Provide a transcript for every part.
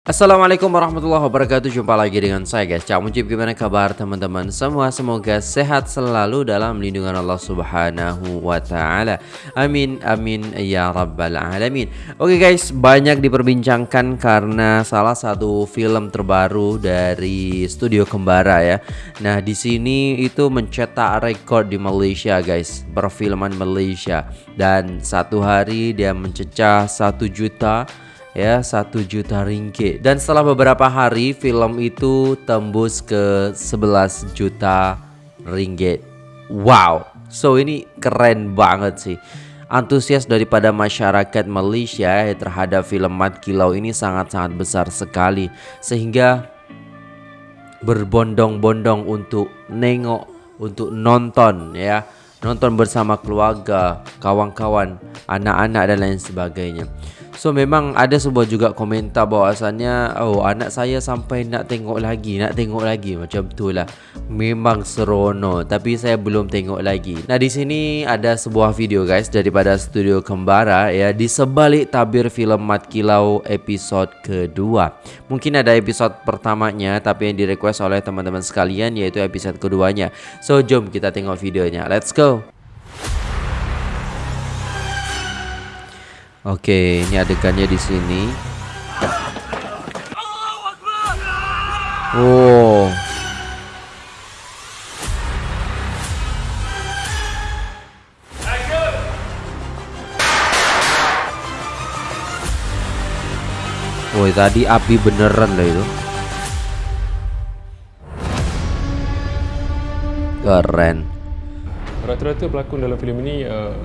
Assalamualaikum warahmatullahi wabarakatuh. Jumpa lagi dengan saya guys. Cak Mujib gimana kabar teman-teman? Semua Semoga sehat selalu dalam lindungan Allah subhanahu wa ta'ala. Amin amin ya rabbal alamin. Oke guys banyak diperbincangkan karena salah satu film terbaru dari studio Kembara ya. Nah di sini itu mencetak rekor di Malaysia guys. Perfilman Malaysia. Dan satu hari dia mencecah satu juta ya satu juta ringgit. Dan setelah beberapa hari film itu tembus ke 11 juta ringgit. Wow. So ini keren banget sih. Antusias daripada masyarakat Malaysia ya, terhadap film Mat Kilau ini sangat-sangat besar sekali. Sehingga berbondong-bondong untuk nengok untuk nonton ya. Nonton bersama keluarga kawan-kawan anak-anak dan lain sebagainya So memang ada sebuah juga komentar bahwasannya Oh anak saya sampai nak tengok lagi Nak tengok lagi. Macam tu lah. Memang serono Tapi saya belum tengok lagi. Nah di sini ada sebuah video guys Daripada studio Kembara ya Di sebalik tabir filem Mat Kilau episod kedua. Mungkin ada episod pertamanya Tapi yang direquest oleh teman-teman sekalian Yaitu episod keduanya. So jom kita tengok videonya. Let's go Oke, ini adegannya di sini. Oh. Oh, tadi api beneran lah itu. Keren. Rata-rata pelakon dalam filem ini uh,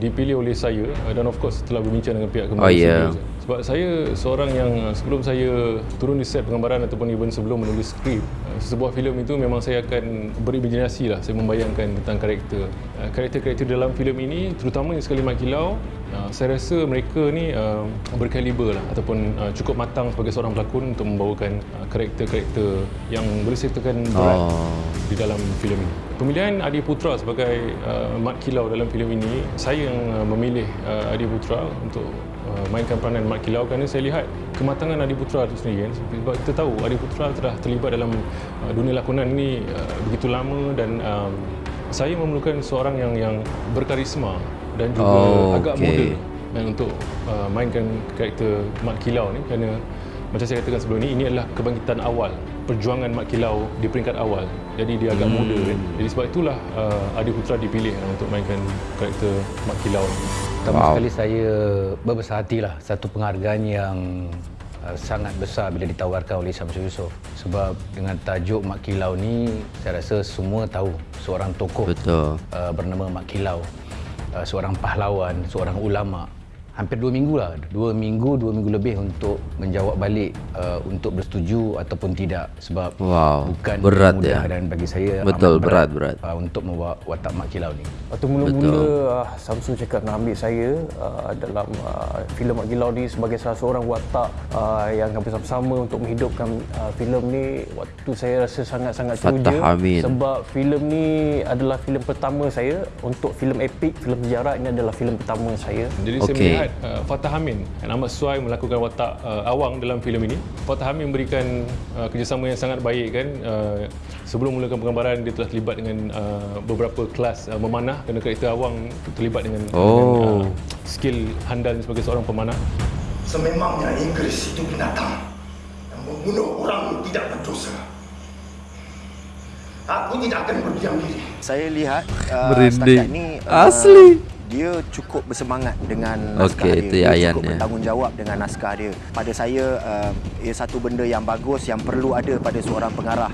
dipilih oleh saya uh, dan of course setelah berbincang dengan pihak kembali oh, yeah. sebab saya seorang yang uh, sebelum saya turun di set penggambaran ataupun even sebelum menulis skrip uh, sebuah filem itu memang saya akan berimajinasi lah saya membayangkan tentang karakter karakter-karakter dalam filem ini terutamanya sekali Mak Kilau saya rasa mereka ni berkaliber lah ataupun cukup matang sebagai seorang pelakon untuk membawakan karakter-karakter yang boleh saya katakan berat oh. di dalam filem ini pemilihan Adi Putra sebagai uh, Mat Kilau dalam filem ini saya yang uh, memilih uh, Adi Putra untuk uh, mainkan peranan Mat Kilau kerana saya lihat kematangan Adi Putra itu sendiri kan sebab kita tahu Adi Putra telah terlibat dalam uh, dunia lakonan ini uh, begitu lama dan um, saya memerlukan seorang yang yang berkarisma dan juga oh, agak okay. muda dan untuk uh, mainkan karakter Mat Kilau ni kerana macam saya katakan sebelum ni ini adalah kebangkitan awal perjuangan Mat Kilau di peringkat awal jadi dia agak hmm. muda kan jadi sebab itulah uh, Adi Putra dipilih uh, untuk mainkan karakter Mak Kilau pertama wow. sekali saya berbesar hatilah satu penghargaan yang uh, sangat besar bila ditawarkan oleh Samsul Yusof sebab dengan tajuk Mak Kilau ni saya rasa semua tahu seorang tokoh Betul. Uh, bernama Mak Kilau uh, seorang pahlawan seorang ulama hampir dua minggu lah. Dua minggu dua minggu lebih untuk menjawab balik uh, untuk bersetuju ataupun tidak. Sebab wow, bukan berat mudah ya. dan bagi saya betul berat berat, berat. Uh, untuk membawa watak mak kilau ni. Waktu mula-mula uh, Samsung cakap nak ambil saya uh, dalam uh, filem mak kilau ni sebagai salah seorang watak uh, yang akan bersama-sama untuk menghidupkan uh, filem ni waktu saya rasa sangat-sangat teruja sebab filem ni adalah filem pertama saya. Untuk filem epik filem sejarah ini adalah filem pertama saya. Jadi okay. saya melihat uh, Fatah Amin yang amat sesuai melakukan watak uh, awang dalam filem ini. Fatah Amin memberikan uh, kerjasama yang sangat baik kan. Uh, sebelum mulakan penggambaran dia telah terlibat dengan uh, beberapa kelas uh, memanah kerana karakter awang terlibat dengan, oh. dengan uh, skill handal sebagai seorang pemanah. Sememangnya Inggris itu binatang yang membunuh orang tidak berdosa. Aku tidak akan berdiam diri. Saya lihat uh, setakat ini uh, asli dia cukup bersemangat dengan naskah okay, dia. Itu dia Ayan cukup ya. bertanggungjawab dengan naskah dia. Pada saya, uh, ia satu benda yang bagus yang perlu ada pada seorang pengarah.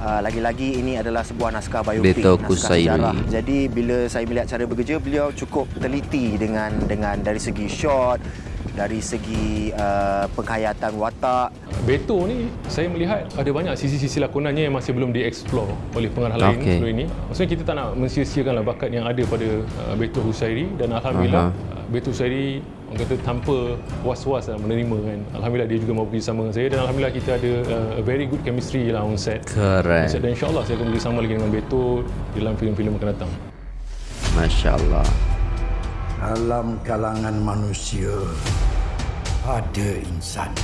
Uh, lagi-lagi ini adalah sebuah naskah biopik, Beto naskah sejarah. Jadi bila saya melihat cara bekerja, beliau cukup teliti dengan dengan dari segi shot, dari segi uh, penghayatan watak. Beto ni saya melihat ada banyak sisi-sisi lakonannya yang masih belum dieksplor oleh pengarah okay. lain sebelum ini. Maksudnya kita tak nak mensia-siakanlah bakat yang ada pada uh, Beto Husairi dan alhamdulillah uh-huh. uh, Beto Husairi orang kata tanpa was-was lah menerima kan. Alhamdulillah dia juga mau bekerjasama dengan saya dan alhamdulillah kita ada uh, a very good chemistry lah on set. Keren. Dan insyaAllah saya akan bekerjasama lagi dengan Beto dalam filem-filem akan datang. Masya Allah. Dalam kalangan manusia ada insan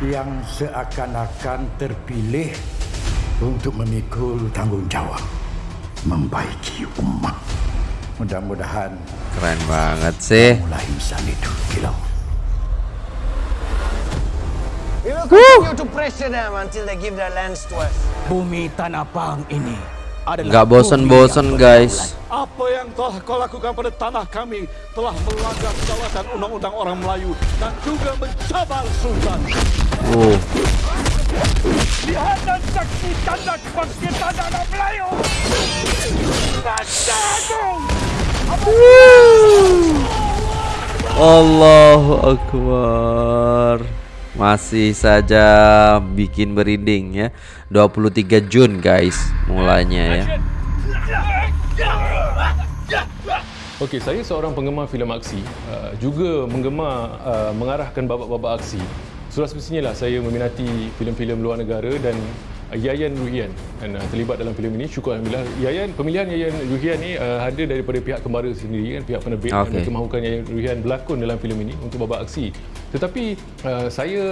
yang seakan-akan terpilih untuk memikul tanggungjawab membaiki umat. Mudah-mudahan Keren banget sih. mulai insan itu kilau. We will continue to pressure them until they give their lands to us. Bumi Tanah Pang ini Nggak bosen-bosen guys. Apa yang telah kau lakukan pada tanah kami telah melanggar kedaulatan undang-undang orang Melayu dan juga mencabar Sultan. Uh, Lihat dan saksikan dan kebangkitan anak Melayu. Raja Agung! Allahu Akbar. Masih saja bikin berinding ya. 23 Jun guys mulainya ya. Okey, saya seorang penggemar filem aksi, uh, juga menggemar uh, mengarahkan babak-babak aksi. Sudah semestinya lah saya meminati filem-filem luar negara dan Yayan Ruhian dan uh, terlibat dalam filem ini. Syukur alhamdulillah. Yayan pemilihan Yayan Ruhian ni uh, ada daripada pihak kembara sendiri kan, pihak penerbit okay. yang mahukan Yayan Ruhian berlakon dalam filem ini untuk babak aksi. Tetapi uh, saya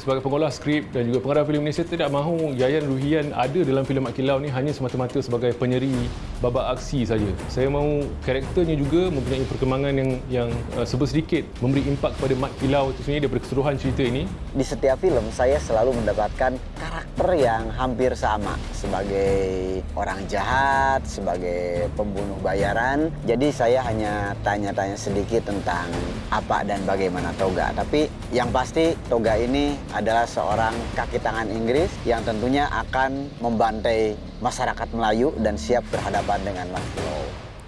sebagai pengolah skrip dan juga pengarah filem ini saya tidak mahu Yayan Ruhian ada dalam filem Mat Kilau ni hanya semata-mata sebagai penyeri babak aksi saja. Saya mahu karakternya juga mempunyai perkembangan yang yang uh, serba sedikit memberi impak kepada Mat Kilau itu sendiri daripada keseluruhan cerita ini. Di setiap film saya selalu mendapatkan karakter yang hampir sama sebagai orang jahat, sebagai pembunuh bayaran. Jadi saya hanya tanya-tanya sedikit tentang apa dan bagaimana Toga. Tapi yang pasti Toga ini adalah seorang kaki tangan Inggris yang tentunya akan membantai masyarakat Melayu dan siap berhadapan dengan Makilo.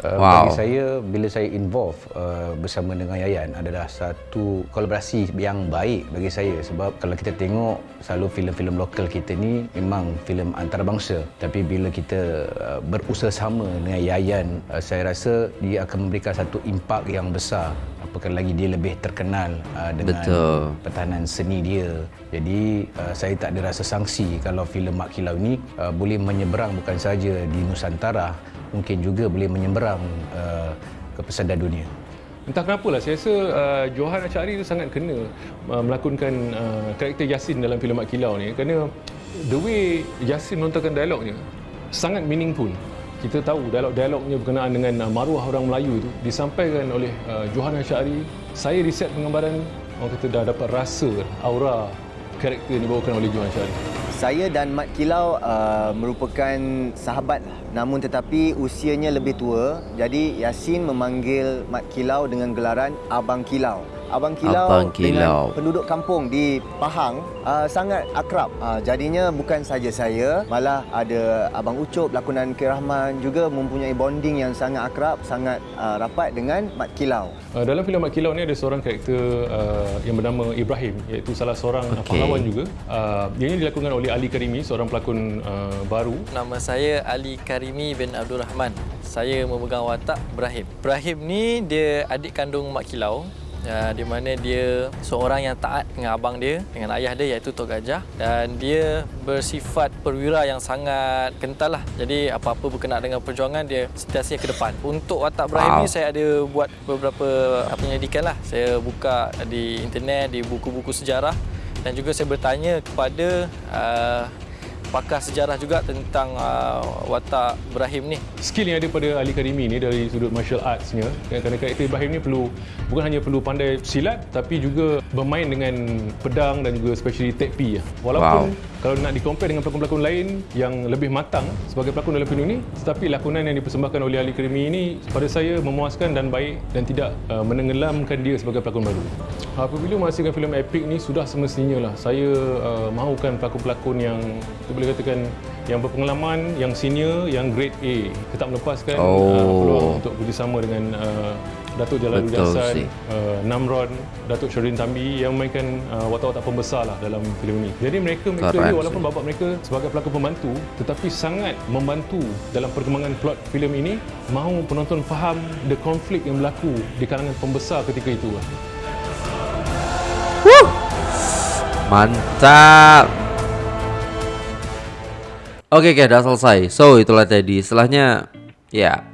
Uh, Wow. Bagi saya, bila saya involve uh, bersama dengan Yayan adalah satu kolaborasi yang baik bagi saya sebab kalau kita tengok selalu filem-filem lokal kita ni memang filem antarabangsa tapi bila kita uh, berusaha sama dengan Yayan uh, saya rasa dia akan memberikan satu impak yang besar apakah lagi dia lebih terkenal uh, dengan Betul. pertahanan seni dia. Jadi uh, saya tak ada rasa sangsi kalau filem Mak Kilau ni uh, boleh menyeberang bukan saja di Nusantara, mungkin juga boleh menyeberang uh, ke pesada dunia. Entah kenapa lah, saya rasa uh, Johan Achari itu sangat kena uh, melakonkan uh, karakter Yasin dalam filem Mat Kilau ni kerana the way Yasin melontarkan dialognya sangat meaningful. Kita tahu dialog-dialognya berkenaan dengan uh, maruah orang Melayu itu disampaikan oleh uh, Johan Achari. Saya riset penggambaran, orang kata dah dapat rasa aura karakter yang dibawakan oleh Johan Achari. Saya dan Mat Kilau uh, merupakan sahabat lah. Namun tetapi usianya lebih tua. Jadi Yasin memanggil Mat Kilau dengan gelaran Abang Kilau. Abang Kilau, Abang dengan Kilau. penduduk kampung di Pahang uh, sangat akrab. Uh, jadinya bukan saja saya, malah ada Abang Ucup, lakonan K. Rahman juga mempunyai bonding yang sangat akrab, sangat uh, rapat dengan Mat Kilau. Uh, dalam filem Mat Kilau ni ada seorang karakter uh, yang bernama Ibrahim iaitu salah seorang okay. Pahlawan juga. Uh, dia ini dilakonkan oleh Ali Karimi seorang pelakon uh, baru. Nama saya Ali Karimi bin Abdul Rahman. Saya memegang watak Ibrahim. Ibrahim ni dia adik kandung Mak Kilau. Ya, di mana dia seorang yang taat dengan abang dia, dengan ayah dia iaitu Tok Gajah dan dia bersifat perwira yang sangat kental lah. Jadi apa-apa berkenaan dengan perjuangan dia sentiasa ke depan. Untuk watak Ibrahim Wow. ni saya ada buat beberapa penyelidikan lah. Saya buka di internet, di buku-buku sejarah dan juga saya bertanya kepada uh, pakar sejarah juga tentang uh, watak Ibrahim ni. Skill yang ada pada Ali Karimi ni dari sudut martial arts-nya kan, kerana karakter Ibrahim ni perlu bukan hanya perlu pandai silat tapi juga bermain dengan pedang dan juga especially tekpi lah. Walaupun Wow. Kalau nak di-compare dengan pelakon-pelakon lain yang lebih matang sebagai pelakon dalam filem ini tetapi lakonan yang dipersembahkan oleh Ali Karimi ini pada saya memuaskan dan baik dan tidak uh, menenggelamkan dia sebagai pelakon baru. Apabila menghasilkan filem epik ni sudah semestinya lah saya uh, mahukan pelakon-pelakon yang boleh katakan yang berpengalaman, yang senior, yang grade A. Kita tak melepaskan uh, Oh. peluang untuk bekerjasama dengan uh, Datuk Jalaluddin Betul Hassan, sih. uh, Namron, Datuk Syurin Tambi yang memainkan uh, watak-watak pembesar lah dalam filem ini. Jadi mereka mereka Keren ni walaupun sih. bapa mereka sebagai pelakon pembantu tetapi sangat membantu dalam perkembangan plot filem ini mahu penonton faham the conflict yang berlaku di kalangan pembesar ketika itu. lah. Mantap. Oke, oke, udah selesai. So, itulah tadi. Setelahnya, ya,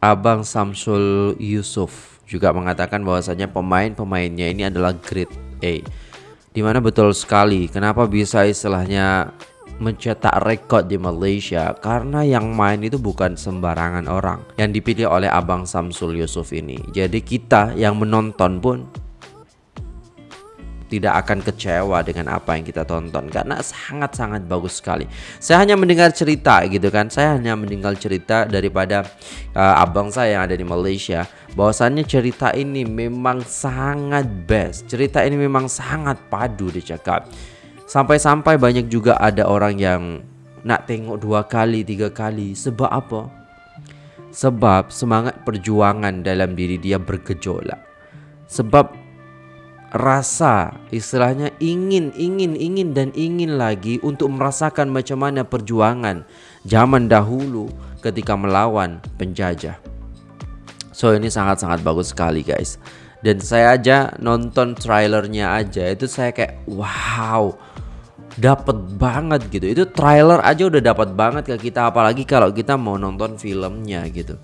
Abang Samsul Yusuf juga mengatakan bahwasanya pemain-pemainnya ini adalah grade A. Di mana betul sekali kenapa bisa istilahnya mencetak rekod di Malaysia karena yang main itu bukan sembarangan orang yang dipilih oleh Abang Samsul Yusuf ini. Jadi kita yang menonton pun tidak akan kecewa dengan apa yang kita tonton karena sangat-sangat bagus sekali. Saya hanya mendengar cerita gitu kan. Saya hanya mendengar cerita daripada uh, abang saya yang ada di Malaysia bahwasannya cerita ini memang sangat best. Cerita ini memang sangat padu dicakap. Sampai-sampai banyak juga ada orang yang nak tengok dua kali, tiga kali. Sebab apa? Sebab semangat perjuangan dalam diri dia bergejolak. Sebab rasa istilahnya ingin ingin ingin dan ingin lagi untuk merasakan macam mana perjuangan zaman dahulu ketika melawan penjajah. So ini sangat-sangat bagus sekali guys. Dan saya aja nonton trailernya aja itu saya kayak wow dapat banget gitu. Itu trailer aja udah dapat banget ke kita apalagi kalau kita mau nonton filmnya gitu.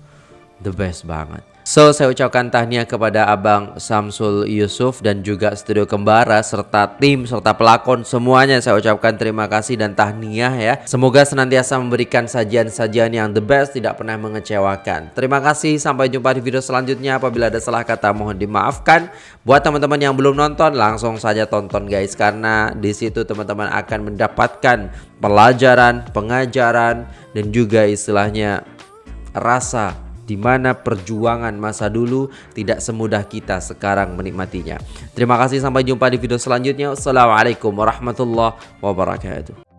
The best banget. So saya ucapkan tahniah kepada Abang Samsul Yusuf dan juga Studio Kembara serta tim serta pelakon semuanya saya ucapkan terima kasih dan tahniah ya. Semoga senantiasa memberikan sajian-sajian yang the best tidak pernah mengecewakan. Terima kasih sampai jumpa di video selanjutnya. Apabila ada salah kata mohon dimaafkan. Buat teman-teman yang belum nonton langsung saja tonton guys karena di situ teman-teman akan mendapatkan pelajaran, pengajaran dan juga istilahnya rasa di mana perjuangan masa dulu tidak semudah kita sekarang menikmatinya. Terima kasih sampai jumpa di video selanjutnya. Wassalamualaikum warahmatullahi wabarakatuh.